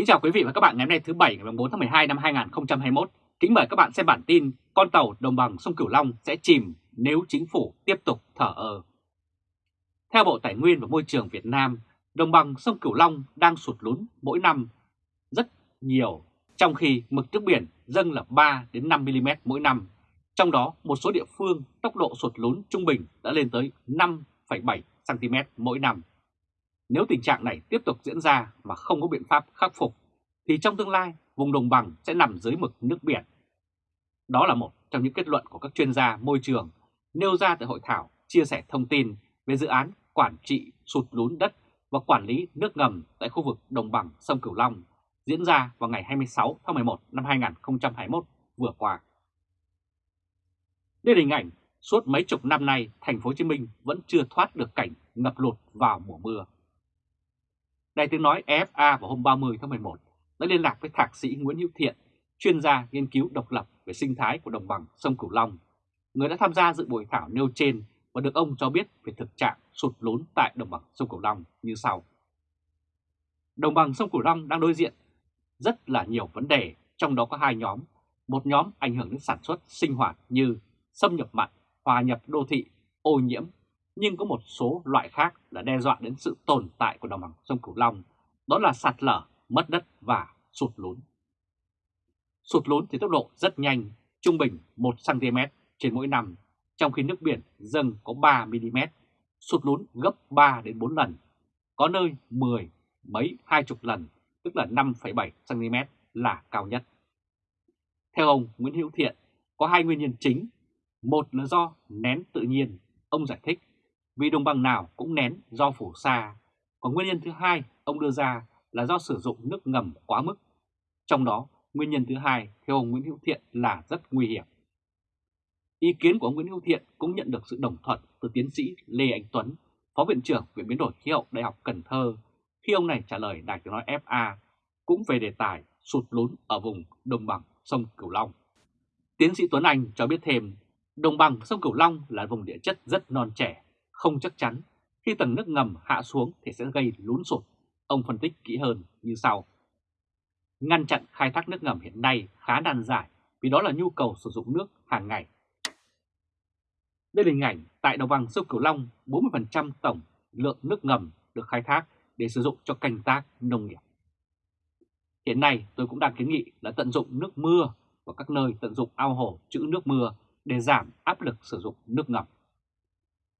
Kính chào quý vị và các bạn ngày hôm nay thứ Bảy ngày 4 tháng 12 năm 2021. Kính mời các bạn xem bản tin con tàu đồng bằng sông Cửu Long sẽ chìm nếu chính phủ tiếp tục thở ơ. Theo Bộ Tài nguyên và Môi trường Việt Nam, đồng bằng sông Cửu Long đang sụt lún mỗi năm rất nhiều, trong khi mực nước biển dâng là 3 đến 5 mm mỗi năm. Trong đó, một số địa phương tốc độ sụt lún trung bình đã lên tới 5,7 cm mỗi năm. Nếu tình trạng này tiếp tục diễn ra mà không có biện pháp khắc phục, thì trong tương lai vùng đồng bằng sẽ nằm dưới mực nước biển. Đó là một trong những kết luận của các chuyên gia môi trường nêu ra tại hội thảo chia sẻ thông tin về dự án quản trị sụt lún đất và quản lý nước ngầm tại khu vực đồng bằng sông Cửu Long diễn ra vào ngày 26 tháng 11 năm 2021 vừa qua. Đây là hình ảnh suốt mấy chục năm nay thành phố Hồ Chí Minh vẫn chưa thoát được cảnh ngập lụt vào mùa mưa. Đài tiếng nói EFA vào hôm 30 tháng 11 đã liên lạc với thạc sĩ Nguyễn Hữu Thiện, chuyên gia nghiên cứu độc lập về sinh thái của đồng bằng sông Cửu Long, người đã tham gia dự buổi thảo nêu trên và được ông cho biết về thực trạng sụt lún tại đồng bằng sông Cửu Long như sau. Đồng bằng sông Cửu Long đang đối diện rất là nhiều vấn đề, trong đó có hai nhóm. Một nhóm ảnh hưởng đến sản xuất sinh hoạt như xâm nhập mặn, hòa nhập đô thị, ô nhiễm nhưng có một số loại khác là đe dọa đến sự tồn tại của đồng bằng sông Cửu Long, đó là sạt lở, mất đất và sụt lún. Sụt lún thì tốc độ rất nhanh, trung bình 1cm trên mỗi năm, trong khi nước biển dâng có 3mm, sụt lún gấp 3 đến 4 lần, có nơi 10 mấy hai chục lần, tức là 5,7cm là cao nhất. Theo ông Nguyễn Hữu Thiện, có hai nguyên nhân chính. Một là do nén tự nhiên, ông giải thích vì đồng bằng nào cũng nén do phủ sa. Còn nguyên nhân thứ hai ông đưa ra là do sử dụng nước ngầm quá mức. Trong đó, nguyên nhân thứ hai theo ông Nguyễn Hữu Thiện là rất nguy hiểm. Ý kiến của ông Nguyễn Hữu Thiện cũng nhận được sự đồng thuận từ tiến sĩ Lê Anh Tuấn, Phó Viện trưởng Viện Biến đổi Khí hậu Đại học Cần Thơ, khi ông này trả lời Đài tiếng nói FA cũng về đề tài sụt lún ở vùng đồng bằng sông Cửu Long. Tiến sĩ Tuấn Anh cho biết thêm, đồng bằng sông Cửu Long là vùng địa chất rất non trẻ, không chắc chắn, khi tầng nước ngầm hạ xuống thì sẽ gây lún sụt. Ông phân tích kỹ hơn như sau. Ngăn chặn khai thác nước ngầm hiện nay khá nan giải vì đó là nhu cầu sử dụng nước hàng ngày. Đây là hình ảnh tại đồng bằng sông Cửu Long, 40% tổng lượng nước ngầm được khai thác để sử dụng cho canh tác nông nghiệp. Hiện nay tôi cũng đang kiến nghị là tận dụng nước mưa và các nơi tận dụng ao hồ trữ nước mưa để giảm áp lực sử dụng nước ngầm.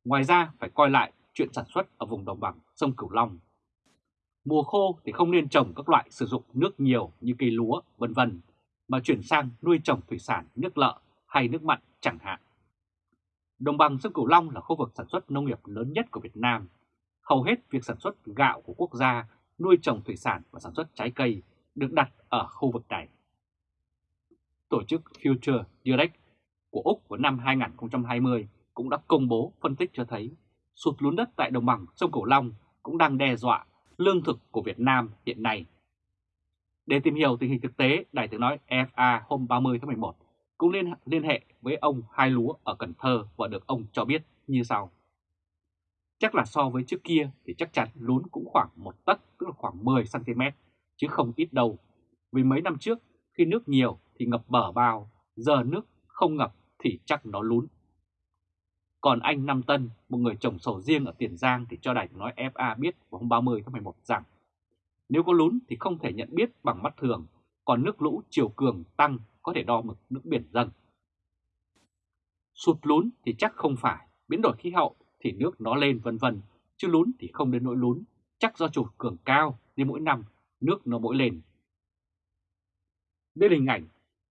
Ngoài ra phải coi lại chuyện sản xuất ở vùng đồng bằng sông Cửu Long. Mùa khô thì không nên trồng các loại sử dụng nước nhiều như cây lúa, vân vân, mà chuyển sang nuôi trồng thủy sản nước lợ hay nước mặn chẳng hạn. Đồng bằng sông Cửu Long là khu vực sản xuất nông nghiệp lớn nhất của Việt Nam. Hầu hết việc sản xuất gạo của quốc gia, nuôi trồng thủy sản và sản xuất trái cây được đặt ở khu vực này. Tổ chức Future Direct của Úc vào năm 2020 cũng đã công bố phân tích cho thấy sụt lún đất tại đồng bằng sông Cửu Long cũng đang đe dọa lương thực của Việt Nam hiện nay. Để tìm hiểu tình hình thực tế, Đài tiếng nói FA hôm 30 tháng 11 cũng liên, liên hệ với ông Hai Lúa ở Cần Thơ và được ông cho biết như sau. Chắc là so với trước kia thì chắc chắn lún cũng khoảng một tấc, tức là khoảng 10cm, chứ không ít đâu. Vì mấy năm trước, khi nước nhiều thì ngập bờ bao, giờ nước không ngập thì chắc nó lún. Còn anh Nam Tân, một người trồng sầu riêng ở Tiền Giang thì cho đài nói FA biết vào hôm 30 tháng 11 rằng nếu có lún thì không thể nhận biết bằng mắt thường, còn nước lũ chiều cường tăng có thể đo mực nước biển dâng. Sụt lún thì chắc không phải, biến đổi khí hậu thì nước nó lên vân vân, chứ lún thì không đến nỗi lún, chắc do chủ cường cao nên mỗi năm nước nó mỗi lên. Đây là hình ảnh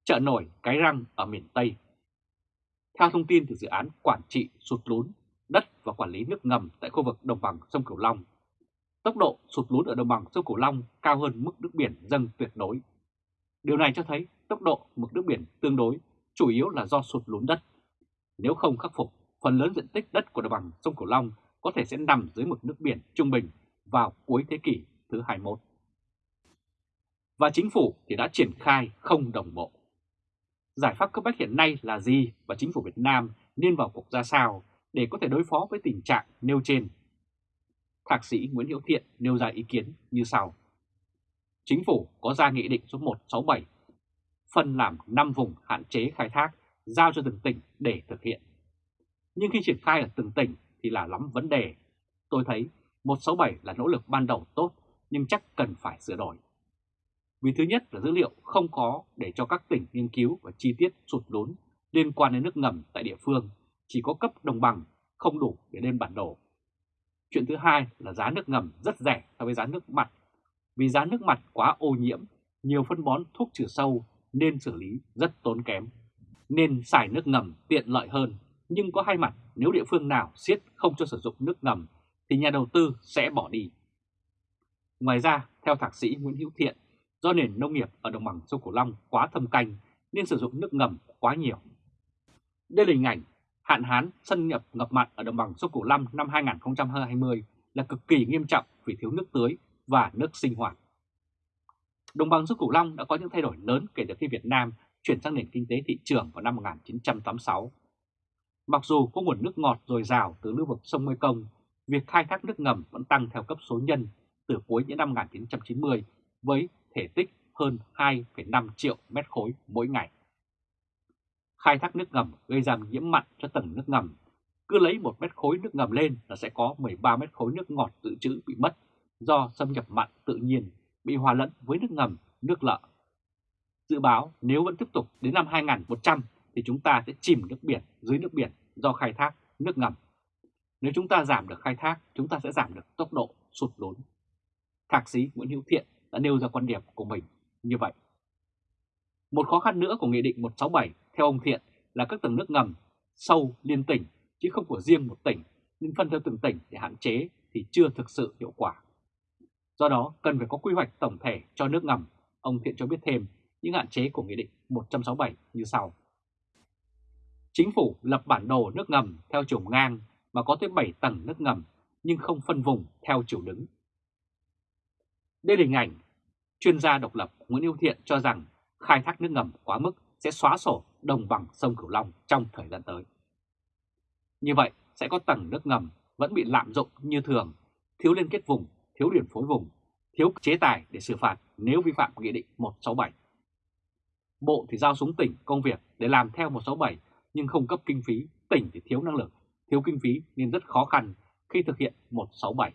chợ nổi Cái Răng ở miền Tây theo thông tin từ dự án quản trị sụt lún đất và quản lý nước ngầm tại khu vực đồng bằng sông Cửu Long, tốc độ sụt lún ở đồng bằng sông Cửu Long cao hơn mức nước biển dâng tuyệt đối. Điều này cho thấy tốc độ mực nước biển tương đối chủ yếu là do sụt lún đất. Nếu không khắc phục, phần lớn diện tích đất của đồng bằng sông Cửu Long có thể sẽ nằm dưới mực nước biển trung bình vào cuối thế kỷ thứ 21. Và chính phủ thì đã triển khai không đồng bộ giải pháp cấp bách hiện nay là gì và chính phủ Việt Nam nên vào cuộc ra sao để có thể đối phó với tình trạng nêu trên. Thạc sĩ Nguyễn Hiếu Thiện nêu ra ý kiến như sau. Chính phủ có ra nghị định số 167 phân làm 5 vùng hạn chế khai thác, giao cho từng tỉnh để thực hiện. Nhưng khi triển khai ở từng tỉnh thì là lắm vấn đề. Tôi thấy 167 là nỗ lực ban đầu tốt, nhưng chắc cần phải sửa đổi. Vì thứ nhất là dữ liệu không có để cho các tỉnh nghiên cứu và chi tiết sụt lún liên quan đến nước ngầm tại địa phương, chỉ có cấp đồng bằng, không đủ để lên bản đồ. Chuyện thứ hai là giá nước ngầm rất rẻ so với giá nước mặt. Vì giá nước mặt quá ô nhiễm, nhiều phân bón thuốc trừ sâu nên xử lý rất tốn kém. Nên xài nước ngầm tiện lợi hơn, nhưng có hai mặt nếu địa phương nào siết không cho sử dụng nước ngầm thì nhà đầu tư sẽ bỏ đi. Ngoài ra, theo thạc sĩ Nguyễn Hữu Thiện, do nền nông nghiệp ở đồng bằng sông Cửu Long quá thâm canh nên sử dụng nước ngầm quá nhiều. Đây là hình ảnh hạn hán xâm nhập ngập mặn ở đồng bằng sông Cửu Long năm 2020 là cực kỳ nghiêm trọng vì thiếu nước tưới và nước sinh hoạt. Đồng bằng sông Cửu Long đã có những thay đổi lớn kể từ khi Việt Nam chuyển sang nền kinh tế thị trường vào năm 1986. Mặc dù có nguồn nước ngọt dồi dào từ lưu vực sông Mekong, việc khai thác nước ngầm vẫn tăng theo cấp số nhân từ cuối những năm 1990 với thể tích hơn 2,5 triệu mét khối mỗi ngày. Khai thác nước ngầm gây ra nhiễm mặn cho tầng nước ngầm. Cứ lấy một mét khối nước ngầm lên là sẽ có 13 mét khối nước ngọt dự trữ bị mất do xâm nhập mặn tự nhiên bị hòa lẫn với nước ngầm, nước lợ. Dự báo nếu vẫn tiếp tục đến năm 2100 thì chúng ta sẽ chìm nước biển dưới nước biển do khai thác nước ngầm. Nếu chúng ta giảm được khai thác, chúng ta sẽ giảm được tốc độ sụt lún. Thạc sĩ Nguyễn Hữu Thiện đã nêu ra quan điểm của mình như vậy. Một khó khăn nữa của Nghị định 167 theo ông Thiện, là các tầng nước ngầm sâu liên tỉnh, chứ không của riêng một tỉnh nên phân theo từng tỉnh để hạn chế thì chưa thực sự hiệu quả. Do đó, cần phải có quy hoạch tổng thể cho nước ngầm. Ông Thiện cho biết thêm những hạn chế của Nghị định 167 như sau. Chính phủ lập bản đồ nước ngầm theo chiều ngang mà có tới 7 tầng nước ngầm, nhưng không phân vùng theo chiều đứng. Đây là hình ảnh chuyên gia độc lập Nguyễn Hữu Thiện cho rằng khai thác nước ngầm quá mức sẽ xóa sổ đồng bằng sông Cửu Long trong thời gian tới. Như vậy sẽ có tầng nước ngầm vẫn bị lạm dụng như thường, thiếu liên kết vùng, thiếu điểm phối vùng, thiếu chế tài để xử phạt nếu vi phạm Nghị định 167. Bộ thì giao xuống tỉnh công việc để làm theo 167 nhưng không cấp kinh phí, tỉnh thì thiếu năng lực, thiếu kinh phí nên rất khó khăn khi thực hiện 167.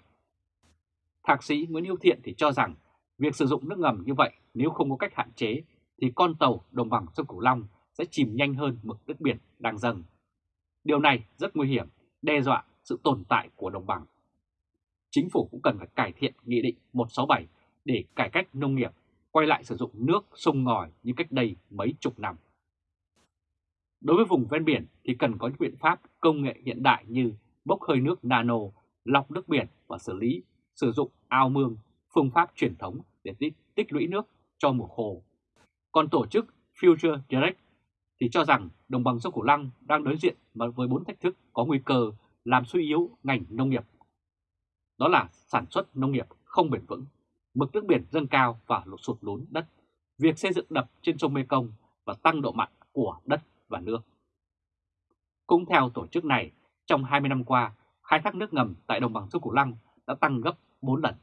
Thạc sĩ Nguyễn Hữu Thiện thì cho rằng việc sử dụng nước ngầm như vậy nếu không có cách hạn chế thì con tàu đồng bằng sông Cửu Long sẽ chìm nhanh hơn mực nước biển đang dâng. Điều này rất nguy hiểm, đe dọa sự tồn tại của đồng bằng. Chính phủ cũng cần phải cải thiện Nghị định 167 để cải cách nông nghiệp, quay lại sử dụng nước sông ngòi như cách đây mấy chục năm. Đối với vùng ven biển thì cần có những biện pháp công nghệ hiện đại như bốc hơi nước nano, lọc nước biển và xử lý, sử dụng ao mương, phương pháp truyền thống để tích, tích lũy nước cho mùa khô. Còn tổ chức Future Direct thì cho rằng đồng bằng sông Cửu Long đang đối diện với bốn thách thức có nguy cơ làm suy yếu ngành nông nghiệp. Đó là sản xuất nông nghiệp không bền vững, mực nước biển dâng cao và lụt sụt lún đất, việc xây dựng đập trên sông Mekong và tăng độ mặn của đất và nước. Cũng theo tổ chức này, trong 20 năm qua, khai thác nước ngầm tại đồng bằng sông Cửu Long đã tăng gấp 4 lần.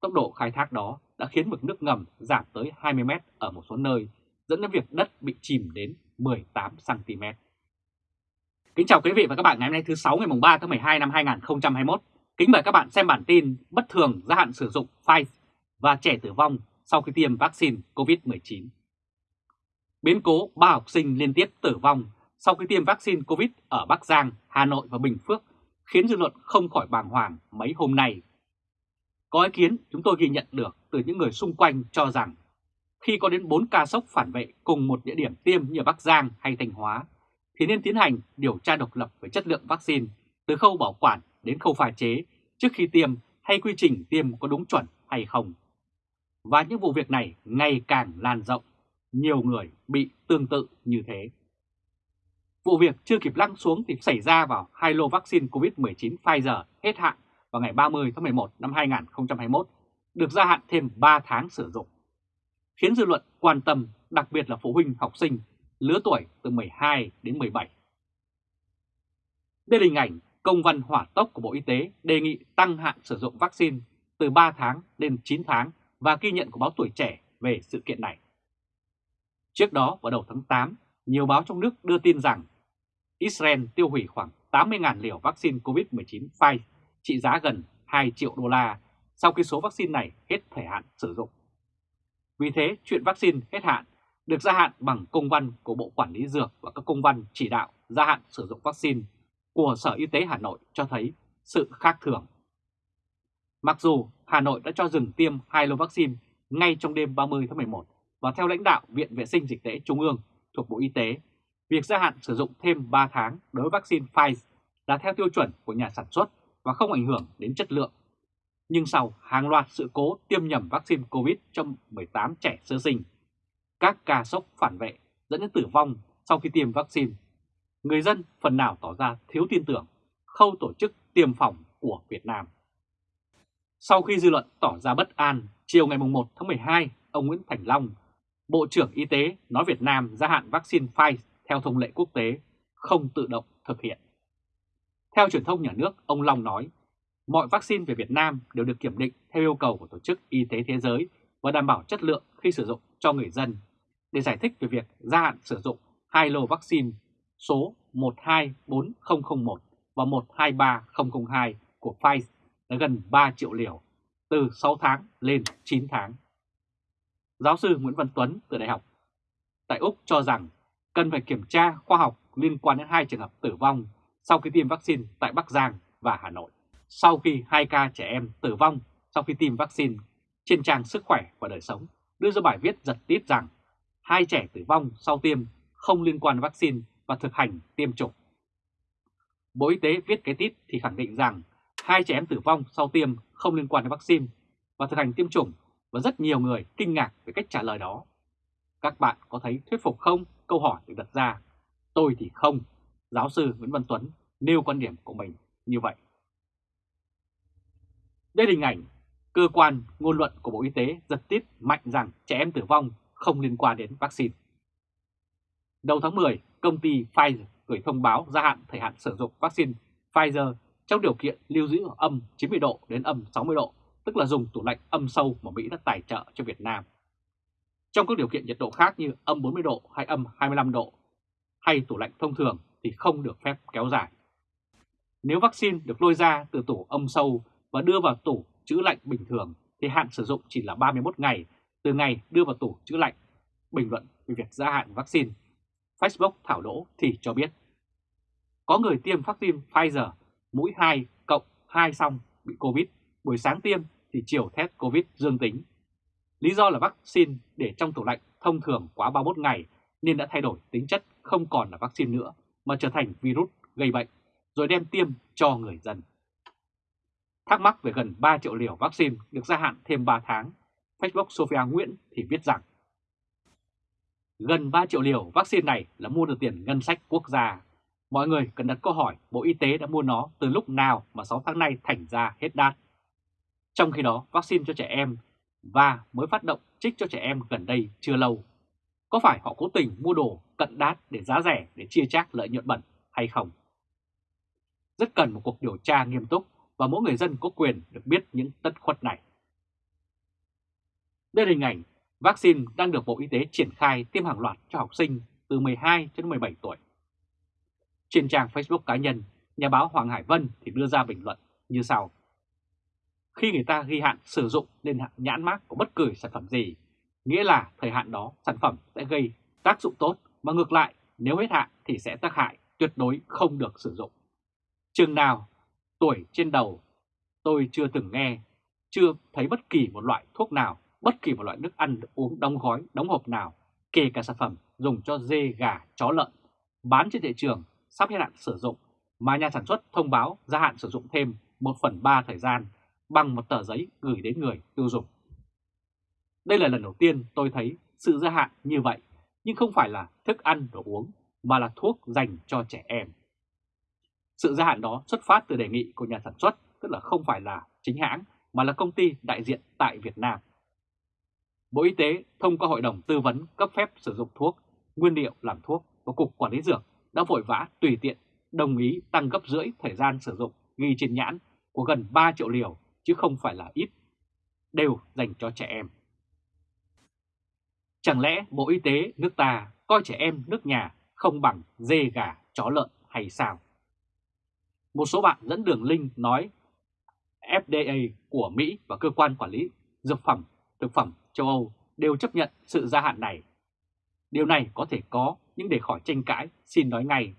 Tốc độ khai thác đó đã khiến mực nước ngầm giảm tới 20 mét ở một số nơi, dẫn đến việc đất bị chìm đến 18 cm. Kính chào quý vị và các bạn ngày hôm nay thứ 6 ngày 3 tháng 12 năm 2021. Kính mời các bạn xem bản tin bất thường gia hạn sử dụng Pfizer và trẻ tử vong sau khi tiêm vaccine COVID-19. Biến cố ba học sinh liên tiếp tử vong sau khi tiêm vaccine COVID ở Bắc Giang, Hà Nội và Bình Phước khiến dư luận không khỏi bàng hoàng mấy hôm nay. Có ý kiến chúng tôi ghi nhận được từ những người xung quanh cho rằng khi có đến 4 ca sốc phản vệ cùng một địa điểm tiêm như Bắc Giang hay Thanh Hóa thì nên tiến hành điều tra độc lập về chất lượng vaccine từ khâu bảo quản đến khâu pha chế trước khi tiêm hay quy trình tiêm có đúng chuẩn hay không. Và những vụ việc này ngày càng lan rộng, nhiều người bị tương tự như thế. Vụ việc chưa kịp lăng xuống thì xảy ra vào hai lô vaccine COVID-19 Pfizer hết hạn vào ngày 30 tháng 11 năm 2021, được gia hạn thêm 3 tháng sử dụng. Khiến dư luận quan tâm, đặc biệt là phụ huynh học sinh lứa tuổi từ 12 đến 17. Đây là hình ảnh công văn hỏa tốc của Bộ Y tế đề nghị tăng hạn sử dụng vaccine từ 3 tháng lên 9 tháng và ghi nhận của báo Tuổi Trẻ về sự kiện này. Trước đó vào đầu tháng 8, nhiều báo trong nước đưa tin rằng Israel tiêu hủy khoảng 80.000 liều vaccine COVID-19 Pfizer trị giá gần 2 triệu đô la sau khi số vaccine này hết thời hạn sử dụng. Vì thế, chuyện vaccine hết hạn được gia hạn bằng công văn của Bộ Quản lý Dược và các công văn chỉ đạo gia hạn sử dụng vaccine của Sở Y tế Hà Nội cho thấy sự khác thường. Mặc dù Hà Nội đã cho dừng tiêm hai lô vaccine ngay trong đêm 30 tháng 11 và theo lãnh đạo Viện Vệ sinh Dịch tễ Trung ương thuộc Bộ Y tế, việc gia hạn sử dụng thêm 3 tháng đối với vaccine Pfizer là theo tiêu chuẩn của nhà sản xuất và không ảnh hưởng đến chất lượng. Nhưng sau hàng loạt sự cố tiêm nhầm vaccine COVID cho 18 trẻ sơ sinh, các ca sốc phản vệ dẫn đến tử vong sau khi tiêm vaccine, người dân phần nào tỏ ra thiếu tin tưởng khâu tổ chức tiêm phòng của Việt Nam. Sau khi dư luận tỏ ra bất an, chiều ngày 1 tháng 12, ông Nguyễn Thành Long, Bộ trưởng Y tế nói Việt Nam gia hạn vaccine Pfizer theo thông lệ quốc tế, không tự động thực hiện. Theo truyền thông nhà nước, ông Long nói, mọi vaccine về Việt Nam đều được kiểm định theo yêu cầu của Tổ chức Y tế Thế giới và đảm bảo chất lượng khi sử dụng cho người dân. Để giải thích về việc gia hạn sử dụng hai lô vaccine số 124001 và 123002 của Pfizer là gần 3 triệu liều, từ 6 tháng lên 9 tháng. Giáo sư Nguyễn Văn Tuấn từ Đại học tại Úc cho rằng cần phải kiểm tra khoa học liên quan đến hai trường hợp tử vong sau khi tiêm vaccine tại Bắc Giang và Hà Nội. Sau khi hai ca trẻ em tử vong sau khi tiêm vaccine, trên trang Sức khỏe và đời sống đưa ra bài viết giật tít rằng hai trẻ tử vong sau tiêm không liên quan vaccine và thực hành tiêm chủng. Bộ Y tế viết cái tít thì khẳng định rằng hai trẻ em tử vong sau tiêm không liên quan đến vaccine và thực hành tiêm chủng và rất nhiều người kinh ngạc về cách trả lời đó. Các bạn có thấy thuyết phục không? Câu hỏi được đặt ra. Tôi thì không. Giáo sư Nguyễn Văn Tuấn nêu quan điểm của mình như vậy. Đây là hình ảnh cơ quan ngôn luận của Bộ Y tế giật tít mạnh rằng trẻ em tử vong không liên quan đến vaccine. Đầu tháng 10, công ty Pfizer gửi thông báo gia hạn thời hạn sử dụng vaccine Pfizer trong điều kiện lưu giữ ở âm 90 độ đến âm 60 độ, tức là dùng tủ lạnh âm sâu mà Mỹ đã tài trợ cho Việt Nam. Trong các điều kiện nhiệt độ khác như âm 40 độ hay âm 25 độ hay tủ lạnh thông thường thì không được phép kéo dài. Nếu vaccine được lôi ra từ tủ âm sâu và đưa vào tủ trữ lạnh bình thường thì hạn sử dụng chỉ là 31 ngày từ ngày đưa vào tủ trữ lạnh. Bình luận về việc gia hạn vaccine, Facebook thảo đỗ thì cho biết có người tiêm vaccine Pfizer mũi 2 cộng 2 xong bị Covid, buổi sáng tiêm thì chiều test Covid dương tính. Lý do là vaccine để trong tủ lạnh thông thường quá 31 ngày nên đã thay đổi tính chất không còn là vaccine nữa mà trở thành virus gây bệnh, rồi đem tiêm cho người dân. Thắc mắc về gần 3 triệu liều vaccine được gia hạn thêm 3 tháng, Facebook Sophia Nguyễn thì viết rằng Gần 3 triệu liều vaccine này là mua được tiền ngân sách quốc gia Mọi người cần đặt câu hỏi Bộ Y tế đã mua nó từ lúc nào mà 6 tháng nay thành ra hết đát. Trong khi đó, vaccine cho trẻ em và mới phát động trích cho trẻ em gần đây chưa lâu. Có phải họ cố tình mua đồ cận đát để giá rẻ để chia chác lợi nhuận bẩn hay không? Rất cần một cuộc điều tra nghiêm túc và mỗi người dân có quyền được biết những tất khuất này. Đây là hình ảnh vaccine đang được Bộ Y tế triển khai tiêm hàng loạt cho học sinh từ 12 đến 17 tuổi. Trên trang Facebook cá nhân, nhà báo Hoàng Hải Vân thì đưa ra bình luận như sau. Khi người ta ghi hạn sử dụng lên nhãn mác của bất cứ sản phẩm gì, nghĩa là thời hạn đó sản phẩm sẽ gây tác dụng tốt, mà ngược lại nếu hết hạn thì sẽ tác hại, tuyệt đối không được sử dụng. Chừng nào tuổi trên đầu tôi chưa từng nghe, chưa thấy bất kỳ một loại thuốc nào, bất kỳ một loại nước ăn uống đóng gói, đóng hộp nào, kể cả sản phẩm dùng cho dê, gà, chó lợn, bán trên thị trường sắp hết hạn sử dụng mà nhà sản xuất thông báo gia hạn sử dụng thêm 1 phần 3 thời gian bằng một tờ giấy gửi đến người tiêu dùng. Đây là lần đầu tiên tôi thấy sự gia hạn như vậy, nhưng không phải là thức ăn đồ uống mà là thuốc dành cho trẻ em. Sự gia hạn đó xuất phát từ đề nghị của nhà sản xuất, tức là không phải là chính hãng mà là công ty đại diện tại Việt Nam. Bộ Y tế thông qua Hội đồng Tư vấn cấp phép sử dụng thuốc, nguyên liệu làm thuốc và Cục Quản lý Dược đã vội vã tùy tiện đồng ý tăng gấp rưỡi thời gian sử dụng ghi trên nhãn của gần 3 triệu liều chứ không phải là ít. đều dành cho trẻ em. Chẳng lẽ Bộ Y tế nước ta coi trẻ em nước nhà không bằng dê gà chó lợn hay sao? Một số bạn dẫn đường link nói FDA của Mỹ và cơ quan quản lý dược phẩm, thực phẩm châu Âu đều chấp nhận sự gia hạn này. Điều này có thể có, nhưng để khỏi tranh cãi, xin nói ngay,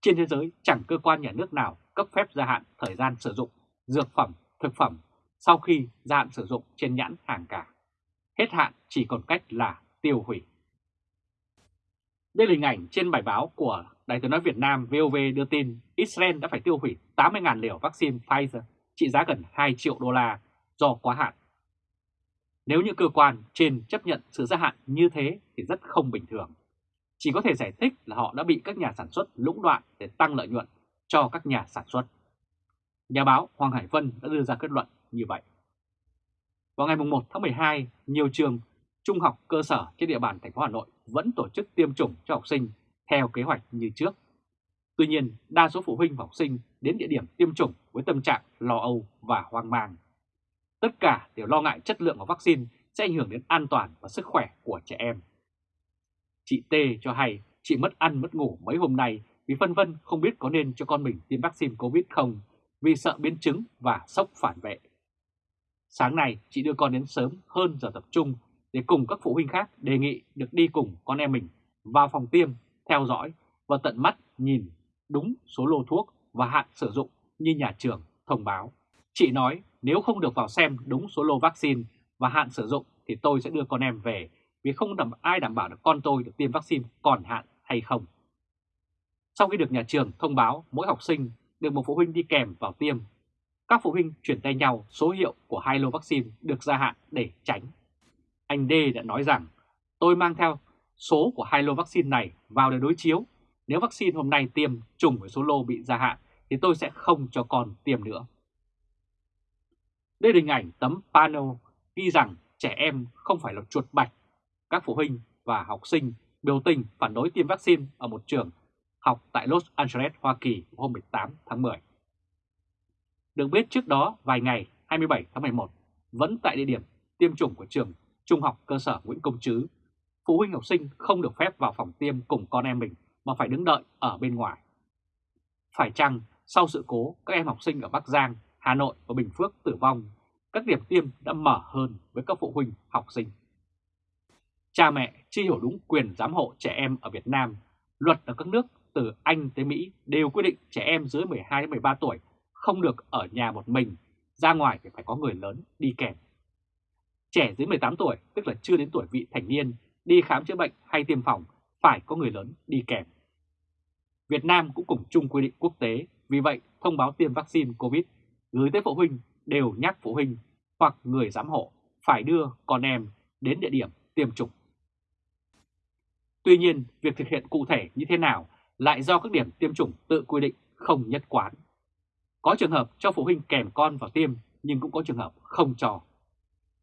trên thế giới chẳng cơ quan nhà nước nào cấp phép gia hạn thời gian sử dụng dược phẩm, thực phẩm sau khi gia hạn sử dụng trên nhãn hàng cả. Hết hạn chỉ còn cách là tiêu hủy. Đây là hình ảnh trên bài báo của Đài tiếng nói Việt Nam VOV đưa tin Israel đã phải tiêu hủy 80.000 liều vaccine Pfizer trị giá gần 2 triệu đô la do quá hạn. Nếu những cơ quan trên chấp nhận sự gia hạn như thế thì rất không bình thường. Chỉ có thể giải thích là họ đã bị các nhà sản xuất lũng đoạn để tăng lợi nhuận cho các nhà sản xuất. Nhà báo Hoàng Hải Vân đã đưa ra kết luận như vậy. Vào ngày 1 tháng 12, nhiều trường trung học cơ sở trên địa bàn thành phố Hà Nội vẫn tổ chức tiêm chủng cho học sinh theo kế hoạch như trước. Tuy nhiên, đa số phụ huynh và học sinh đến địa điểm tiêm chủng với tâm trạng lo âu và hoang mang. Tất cả đều lo ngại chất lượng của vaccine sẽ ảnh hưởng đến an toàn và sức khỏe của trẻ em. Chị T cho hay chị mất ăn mất ngủ mấy hôm nay vì phân vân không biết có nên cho con mình tiêm vaccine Covid không vì sợ biến chứng và sốc phản vệ. Sáng nay chị đưa con đến sớm hơn giờ tập trung để cùng các phụ huynh khác đề nghị được đi cùng con em mình vào phòng tiêm, theo dõi và tận mắt nhìn đúng số lô thuốc và hạn sử dụng như nhà trường thông báo. Chị nói nếu không được vào xem đúng số lô vaccine và hạn sử dụng thì tôi sẽ đưa con em về vì không đảm ai đảm bảo được con tôi được tiêm vaccine còn hạn hay không. Sau khi được nhà trường thông báo mỗi học sinh được một phụ huynh đi kèm vào tiêm, các phụ huynh chuyển tay nhau số hiệu của hai lô vaccine được gia hạn để tránh. Anh D đã nói rằng tôi mang theo số của hai lô vaccine này vào để đối chiếu. Nếu vaccine hôm nay tiêm trùng với số lô bị gia hạn thì tôi sẽ không cho con tiêm nữa. Đây là hình ảnh tấm panel ghi rằng trẻ em không phải là chuột bạch. Các phụ huynh và học sinh biểu tình phản đối tiêm vaccine ở một trường học tại Los Angeles, Hoa Kỳ hôm 18 tháng 10. Được biết trước đó vài ngày 27 tháng 11 vẫn tại địa điểm tiêm chủng của trường Trung học cơ sở Nguyễn Công Trứ, phụ huynh học sinh không được phép vào phòng tiêm cùng con em mình mà phải đứng đợi ở bên ngoài. Phải chăng sau sự cố các em học sinh ở Bắc Giang, Hà Nội và Bình Phước tử vong, các điểm tiêm đã mở hơn với các phụ huynh học sinh. Cha mẹ chưa hiểu đúng quyền giám hộ trẻ em ở Việt Nam, luật ở các nước từ Anh tới Mỹ đều quy định trẻ em dưới 12-13 tuổi không được ở nhà một mình, ra ngoài thì phải có người lớn đi kèm. Trẻ dưới 18 tuổi, tức là chưa đến tuổi vị thành niên, đi khám chữa bệnh hay tiêm phòng phải có người lớn đi kèm. Việt Nam cũng cùng chung quy định quốc tế, vì vậy thông báo tiêm vaccine COVID gửi tới phụ huynh đều nhắc phụ huynh hoặc người giám hộ phải đưa con em đến địa điểm tiêm chủng. Tuy nhiên, việc thực hiện cụ thể như thế nào lại do các điểm tiêm chủng tự quy định không nhất quán. Có trường hợp cho phụ huynh kèm con vào tiêm nhưng cũng có trường hợp không cho.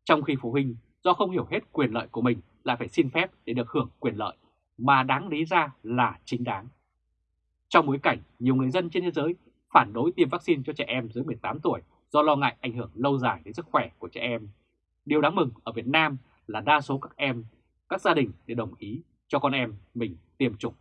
Trong khi phụ huynh do không hiểu hết quyền lợi của mình lại phải xin phép để được hưởng quyền lợi mà đáng lý ra là chính đáng. Trong bối cảnh nhiều người dân trên thế giới phản đối tiêm vaccine cho trẻ em dưới 18 tuổi do lo ngại ảnh hưởng lâu dài đến sức khỏe của trẻ em. Điều đáng mừng ở Việt Nam là đa số các em, các gia đình đều đồng ý cho con em mình tiêm chủng.